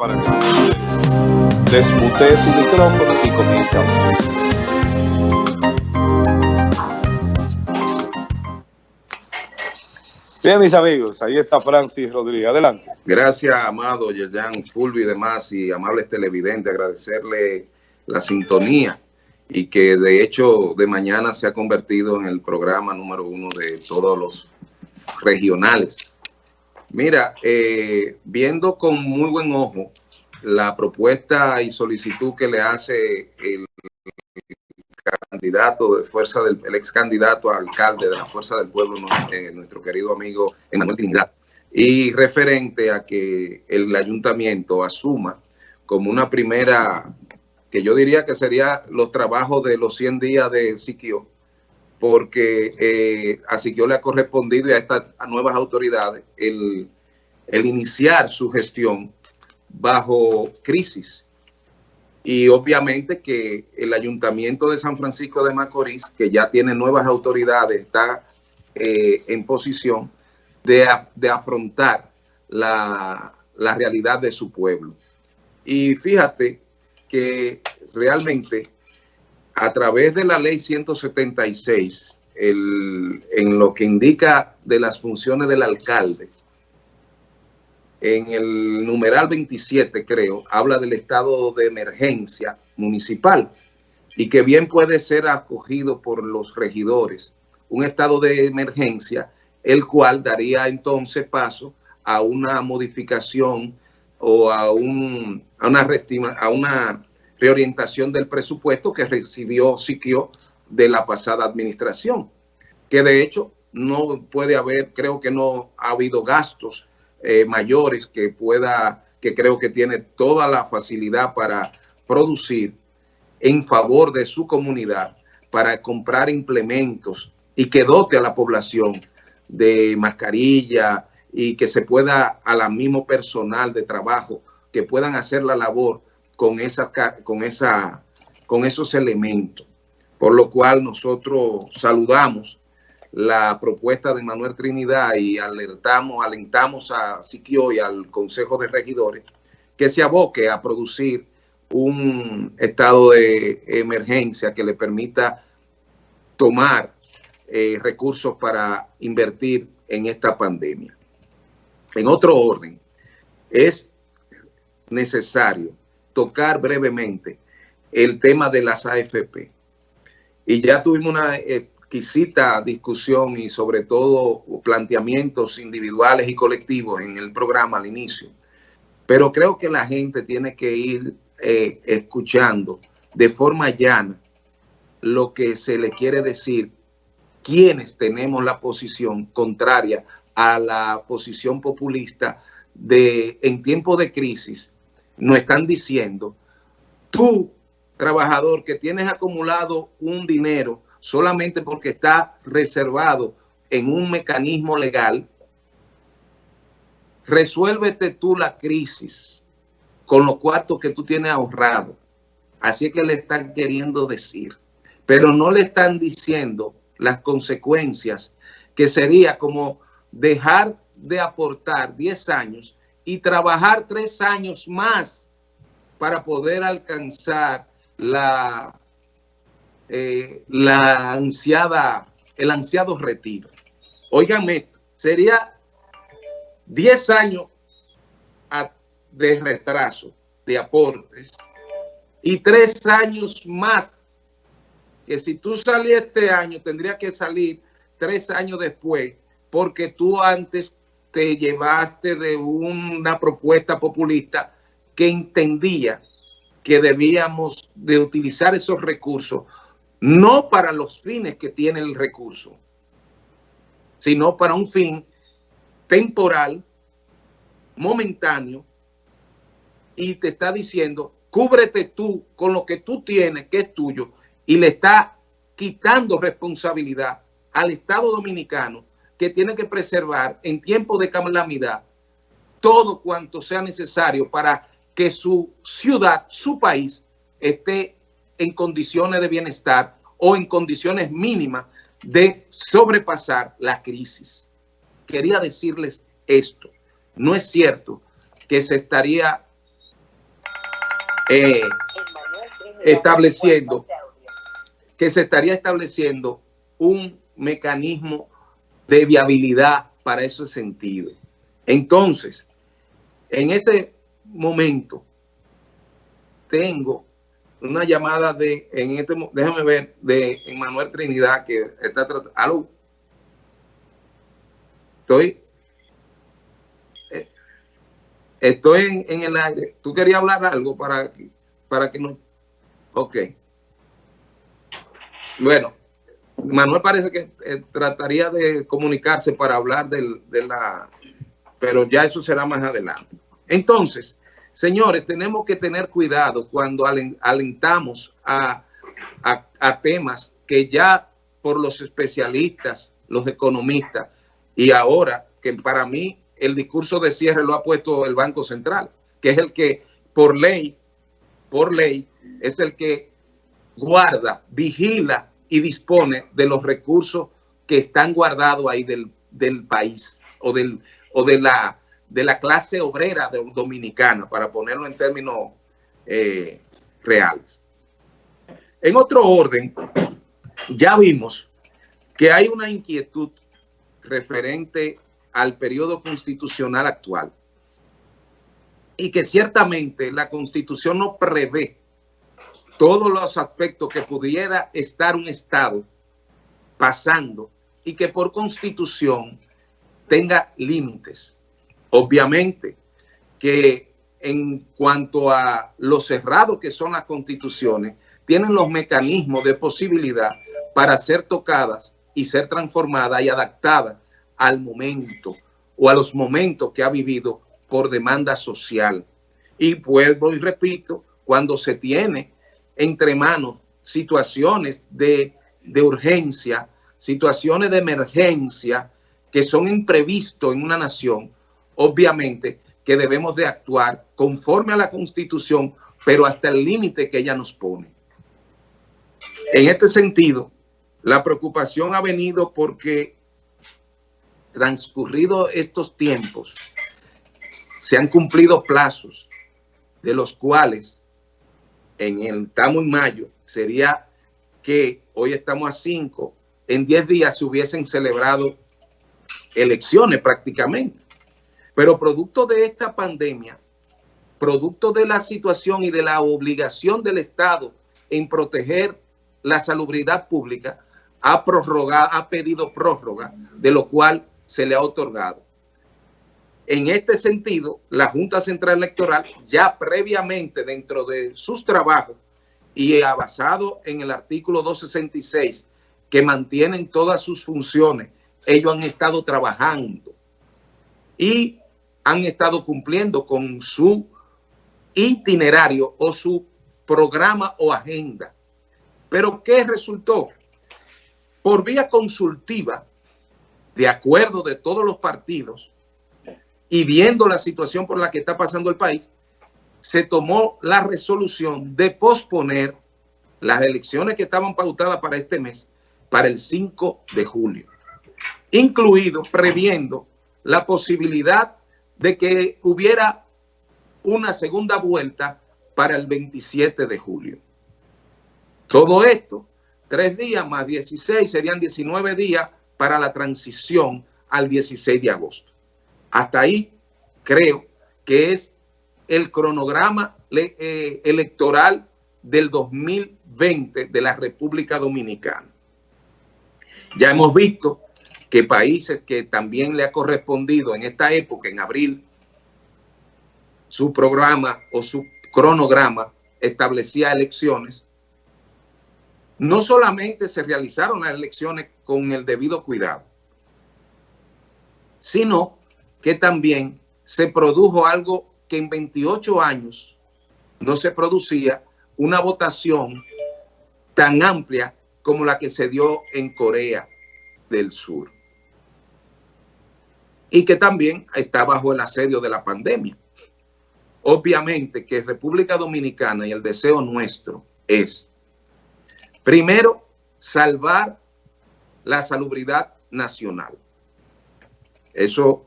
para que desmutee su micrófono y comience a hablar. Bien, mis amigos, ahí está Francis Rodríguez. Adelante. Gracias, amado Yerjan Fulvi y demás, y amables televidentes, agradecerle la sintonía y que de hecho de mañana se ha convertido en el programa número uno de todos los regionales. Mira, eh, viendo con muy buen ojo la propuesta y solicitud que le hace el candidato de fuerza del el ex candidato a alcalde de la Fuerza del Pueblo, eh, nuestro querido amigo Emanuel Trinidad, y referente a que el ayuntamiento asuma como una primera, que yo diría que sería los trabajos de los 100 días de Siquio, porque eh, a Siquio le ha correspondido a estas nuevas autoridades el, el iniciar su gestión bajo crisis y obviamente que el Ayuntamiento de San Francisco de Macorís, que ya tiene nuevas autoridades, está eh, en posición de, afrontar la, la, realidad de su pueblo. Y fíjate que realmente a través de la ley 176, el, en lo que indica de las funciones del alcalde, en el numeral 27, creo, habla del estado de emergencia municipal y que bien puede ser acogido por los regidores. Un estado de emergencia, el cual daría entonces paso a una modificación o a, un, a, una, a una reorientación del presupuesto que recibió Siquio de la pasada administración, que de hecho no puede haber, creo que no ha habido gastos eh, mayores que pueda, que creo que tiene toda la facilidad para producir en favor de su comunidad, para comprar implementos y que dote a la población de mascarilla y que se pueda a la mismo personal de trabajo que puedan hacer la labor con, con, esa, con esos elementos. Por lo cual nosotros saludamos la propuesta de Manuel Trinidad y alertamos, alentamos a Siquio y al Consejo de Regidores que se aboque a producir un estado de emergencia que le permita tomar eh, recursos para invertir en esta pandemia. En otro orden, es necesario tocar brevemente el tema de las AFP. Y ya tuvimos una exquisita discusión y sobre todo planteamientos individuales y colectivos en el programa al inicio. Pero creo que la gente tiene que ir eh, escuchando de forma llana lo que se le quiere decir quienes tenemos la posición contraria a la posición populista de en tiempo de crisis nos están diciendo tú trabajador que tienes acumulado un dinero solamente porque está reservado en un mecanismo legal, resuélvete tú la crisis con los cuartos que tú tienes ahorrado. Así es que le están queriendo decir. Pero no le están diciendo las consecuencias que sería como dejar de aportar 10 años y trabajar 3 años más para poder alcanzar la eh, la ansiada, el ansiado retiro. Óigame, sería 10 años de retraso de aportes y 3 años más que si tú salías este año tendría que salir 3 años después porque tú antes te llevaste de una propuesta populista que entendía que debíamos de utilizar esos recursos no para los fines que tiene el recurso, sino para un fin temporal, momentáneo, y te está diciendo, cúbrete tú con lo que tú tienes, que es tuyo, y le está quitando responsabilidad al Estado Dominicano, que tiene que preservar en tiempo de calamidad todo cuanto sea necesario para que su ciudad, su país, esté en condiciones de bienestar o en condiciones mínimas de sobrepasar la crisis. Quería decirles esto. No es cierto que se estaría eh, estableciendo que se estaría estableciendo un mecanismo de viabilidad para ese sentido. Entonces, en ese momento, tengo una llamada de, en este, déjame ver, de Manuel Trinidad que está tratando. ¿Aló? Estoy, eh, estoy en, el aire. ¿Tú querías hablar algo para, para que no? Ok. Bueno, Manuel parece que eh, trataría de comunicarse para hablar del, de la... Pero ya eso será más adelante. Entonces, señores, tenemos que tener cuidado cuando alentamos a, a temas que ya por los especialistas, los economistas, y ahora que para mí el discurso de cierre lo ha puesto el Banco Central, que es el que por ley, por ley, es el que guarda, vigila y dispone de los recursos que están guardados ahí del, país o, del, o de, la, de la clase obrera dominicana, para ponerlo en términos eh, reales. En otro orden, ya vimos que hay una inquietud referente al periodo constitucional actual y que ciertamente la constitución no prevé todos los aspectos que pudiera estar un Estado pasando y que por constitución tenga límites. Obviamente que en cuanto a lo cerrado que son las constituciones, tienen los mecanismos de posibilidad para ser tocadas y ser transformada y adaptada al momento o a los momentos que ha vivido por demanda social. Y vuelvo y repito, cuando se tiene entre manos situaciones de, de urgencia, situaciones de emergencia que son imprevistos en una nación, obviamente que debemos de actuar conforme a la Constitución, pero hasta el límite que ella nos pone. En este sentido, la preocupación ha venido porque transcurrido estos tiempos, se han cumplido plazos de los cuales en el estamos en mayo, sería que hoy estamos a 5, en 10 días se hubiesen celebrado elecciones prácticamente. Pero producto de esta pandemia, producto de la situación y de la obligación del Estado en proteger la salubridad pública, ha prorrogado, ha pedido prórroga, de lo cual se le ha otorgado. En este sentido, la Junta Central Electoral ya previamente dentro de sus trabajos y basado en el artículo 266 que mantienen todas sus funciones, ellos han estado trabajando y han estado cumpliendo con su itinerario o su programa o agenda. Pero ¿qué resultó? por vía consultiva, de acuerdo de todos los partidos, y viendo la situación por la que está pasando el país, se tomó la resolución de posponer las elecciones que estaban pautadas para este mes, para el 5 de julio, incluido previendo la posibilidad de que hubiera una segunda vuelta para el 27 de julio. Todo esto Tres días más 16 serían 19 días para la transición al 16 de agosto. Hasta ahí creo que es el cronograma eh, electoral del 2020 de la República Dominicana. Ya hemos visto que países que también le ha correspondido en esta época, en abril, su programa o su cronograma establecía elecciones, no solamente se realizaron las elecciones con el debido cuidado, sino que también se produjo algo que en 28 años no se producía, una votación tan amplia como la que se dio en Corea del Sur. Y que también está bajo el asedio de la pandemia. Obviamente que República Dominicana y el deseo nuestro es Primero, salvar la salubridad nacional. Eso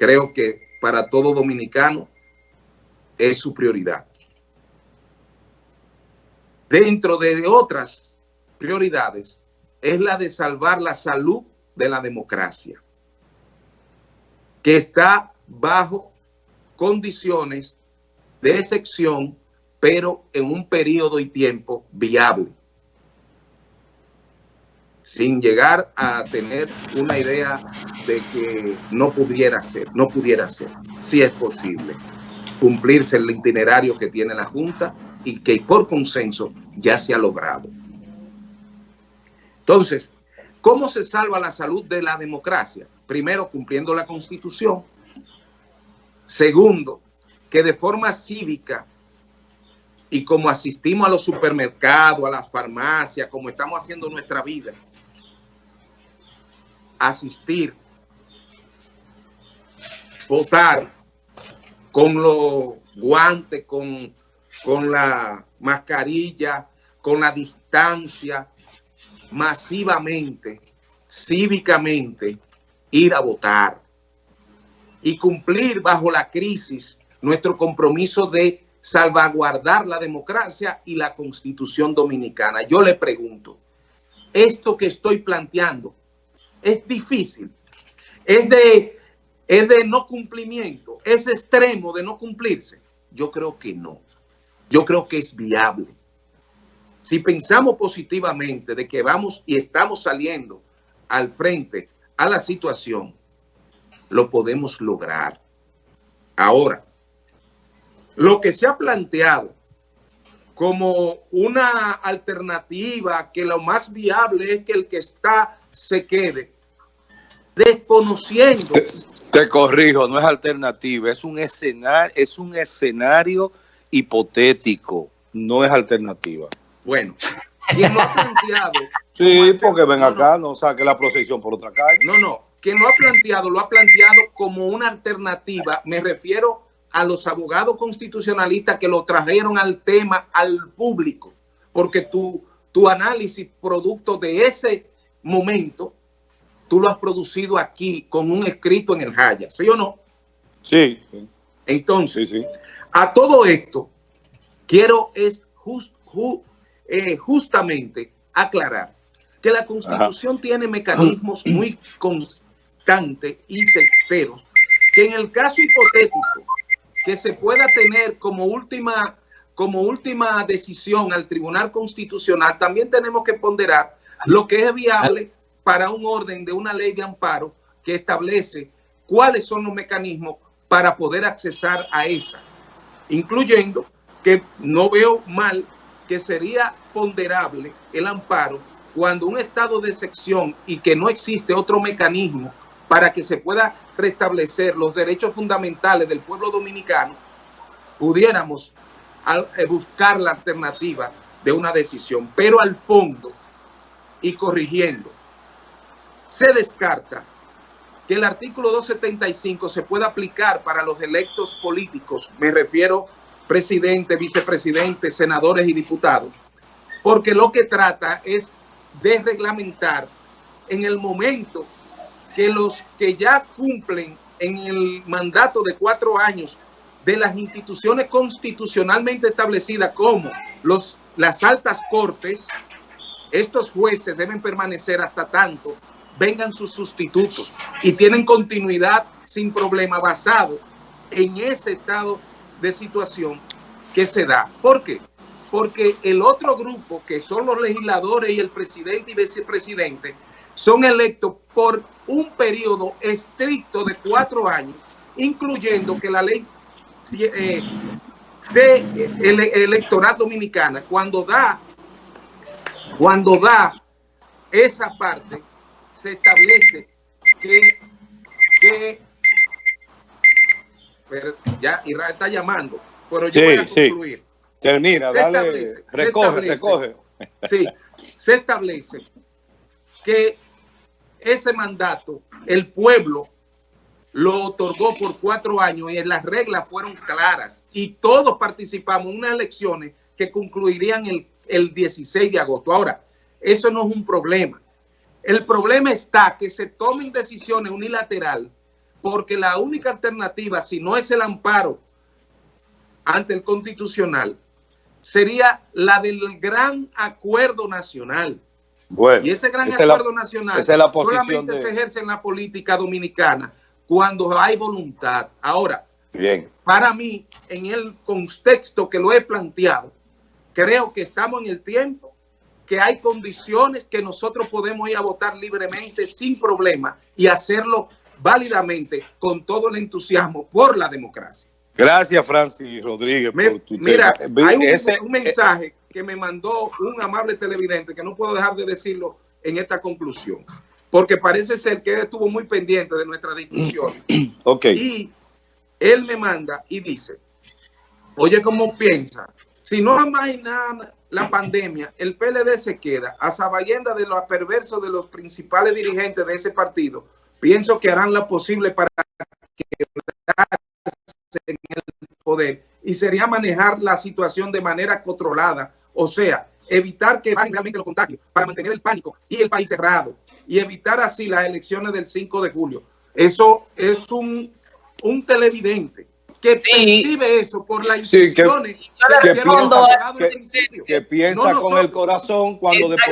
creo que para todo dominicano es su prioridad. dentro de otras prioridades, es la de salvar la salud de la democracia, que está bajo condiciones de excepción, pero en un periodo y tiempo viable, sin llegar a tener una idea de que no pudiera ser, no pudiera ser, si es posible cumplirse el itinerario que tiene la Junta y que por consenso ya se ha logrado. Entonces, ¿cómo se salva la salud de la democracia? Primero, cumpliendo la Constitución. Segundo, que de forma cívica y como asistimos a los supermercados, a las farmacias, como estamos haciendo nuestra vida, asistir, votar con los guantes, con, con la mascarilla, con la distancia, masivamente, cívicamente, ir a votar y cumplir bajo la crisis nuestro compromiso de salvaguardar la democracia y la constitución dominicana. Yo le pregunto, esto que estoy planteando es difícil, es de, es de no cumplimiento, es extremo de no cumplirse. Yo creo que no, yo creo que es viable. Si pensamos positivamente de que vamos y estamos saliendo al frente a la situación, lo podemos lograr. Ahora, lo que se ha planteado como una alternativa que lo más viable es que el que está se quede desconociendo. Te, te, corrijo, no es alternativa, es un escenario, es un escenario hipotético, no es alternativa. Bueno, quien lo ha planteado. sí, porque ven acá, no saque la procesión por otra calle. No, no, quien lo ha planteado, lo ha planteado como una alternativa, me refiero a los abogados constitucionalistas que lo trajeron al tema al público, porque tu, tu análisis producto de ese momento, tú lo has producido aquí con un escrito en el Jaya, ¿sí o no? Sí. Entonces, sí, sí. a todo esto, quiero es just, ju, eh, justamente aclarar que la Constitución Ajá. tiene mecanismos muy constantes y certeros que en el caso hipotético que se pueda tener como última, como última decisión al Tribunal Constitucional, también tenemos que ponderar lo que es viable para un orden de una ley de amparo que establece cuáles son los mecanismos para poder accesar a esa, incluyendo que no veo mal que sería ponderable el amparo cuando un estado de sección y que no existe otro mecanismo para que se pueda restablecer los derechos fundamentales del pueblo dominicano, pudiéramos buscar la alternativa de una decisión. Pero al fondo y corrigiendo, se descarta que el artículo 275 se pueda aplicar para los electos políticos, me refiero presidente, vicepresidente, senadores y diputados, porque lo que trata es de reglamentar en el momento que los que ya cumplen en el mandato de cuatro años de las instituciones constitucionalmente establecidas como los, las altas cortes, estos jueces deben permanecer hasta tanto vengan sus sustitutos y tienen continuidad sin problema basado en ese estado de situación que se da. ¿Por qué? Porque el otro grupo, que son los legisladores y el presidente y vicepresidente, son electos por un periodo estricto de cuatro años, incluyendo que la ley eh, de el, electoral dominicana, cuando da, cuando da esa parte, se establece que, que pero ya Israel está llamando, pero yo sí, voy a concluir. Sí. Termina, se dale, establece, recoge, recoge. Sí, se establece que ese mandato el pueblo lo otorgó por cuatro años y las reglas fueron claras y todos participamos en unas elecciones que concluirían el, el 16 de agosto. Ahora, eso no es un problema. El problema está que se tomen decisiones unilateral porque la única alternativa, si no es el amparo ante el constitucional, sería la del gran acuerdo nacional. Bueno, y ese gran acuerdo la, nacional es solamente de- se ejerce en la política dominicana cuando hay voluntad. Ahora, Bien. para mí, en el contexto que lo he planteado, creo que estamos en el tiempo, que hay condiciones que nosotros podemos ir a votar libremente, sin problema, y hacerlo válidamente, con todo el entusiasmo por la democracia. Gracias, Francis Rodríguez. Me- por tu mira, tema. hay un, Ese- un mensaje que me mandó un amable televidente, que no puedo dejar de decirlo en esta conclusión, porque parece ser que él estuvo muy pendiente de nuestra discusión. ok. Y él me manda y dice, oye, ¿cómo piensa? Si no amaina la pandemia, el PLD se queda a sabienda de los perversos de los principales dirigentes de ese partido. Pienso que harán lo posible para quedarse en el poder y sería manejar la situación de manera controlada, o sea, evitar que bajen realmente los contagios para mantener el pánico y el país cerrado y evitar así las elecciones del 5 de julio. Eso es un, un televidente que Sí. percibe eso por las Sí, que- instrucciones que que, piensa- que- piensa No con el corazón cuando después